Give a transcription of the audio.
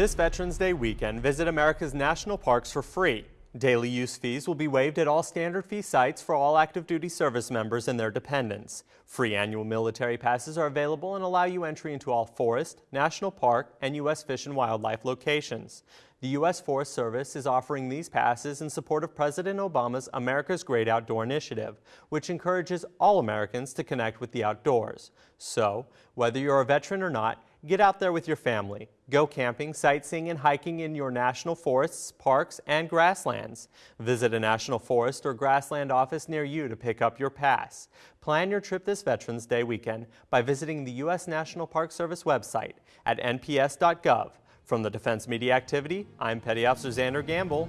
This Veterans Day weekend, visit America's national parks for free. Daily use fees will be waived at all standard fee sites for all active duty service members and their dependents. Free annual military passes are available and allow you entry into all forest, national park, and U.S. Fish and Wildlife locations. The U.S. Forest Service is offering these passes in support of President Obama's America's Great Outdoor Initiative, which encourages all Americans to connect with the outdoors. So, whether you're a veteran or not, Get out there with your family. Go camping, sightseeing, and hiking in your national forests, parks, and grasslands. Visit a national forest or grassland office near you to pick up your pass. Plan your trip this Veterans Day weekend by visiting the U.S. National Park Service website at nps.gov. From the Defense Media Activity, I'm Petty Officer Xander Gamble.